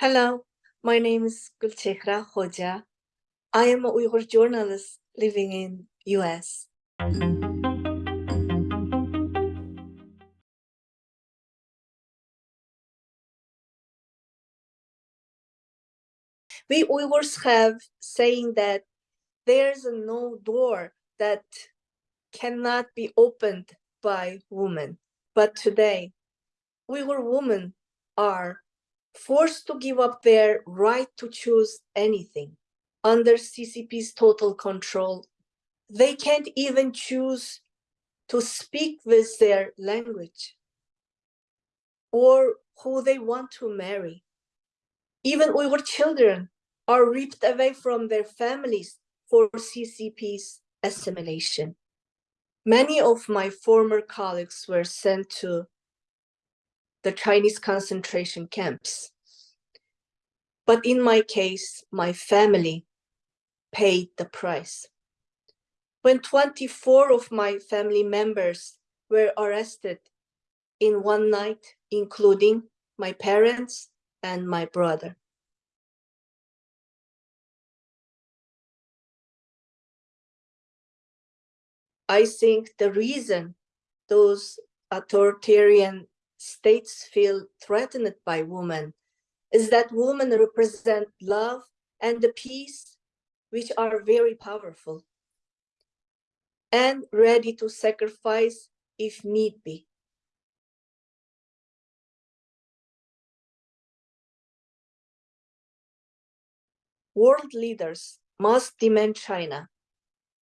Hello, my name is Gulchehra Hoja. I am a Uyghur journalist living in US. We Uyghurs have saying that there's no door that cannot be opened by women. But today, Uyghur women are forced to give up their right to choose anything under CCP's total control. They can't even choose to speak with their language or who they want to marry. Even Uyghur children are ripped away from their families for CCP's assimilation. Many of my former colleagues were sent to the Chinese concentration camps. But in my case, my family paid the price. When 24 of my family members were arrested in one night, including my parents and my brother. I think the reason those authoritarian states feel threatened by women is that women represent love and the peace, which are very powerful and ready to sacrifice if need be. World leaders must demand China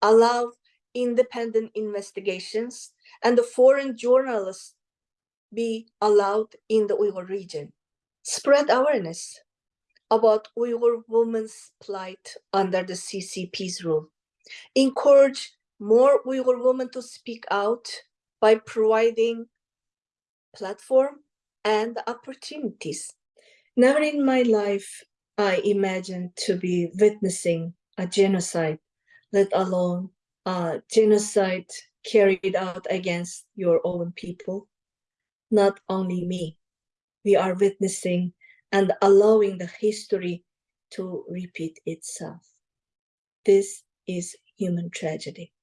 allow independent investigations and the foreign journalists be allowed in the Uyghur region. Spread awareness about Uyghur women's plight under the CCP's rule. Encourage more Uyghur women to speak out by providing platform and opportunities. Never in my life I imagined to be witnessing a genocide, let alone a genocide carried out against your own people not only me. We are witnessing and allowing the history to repeat itself. This is human tragedy.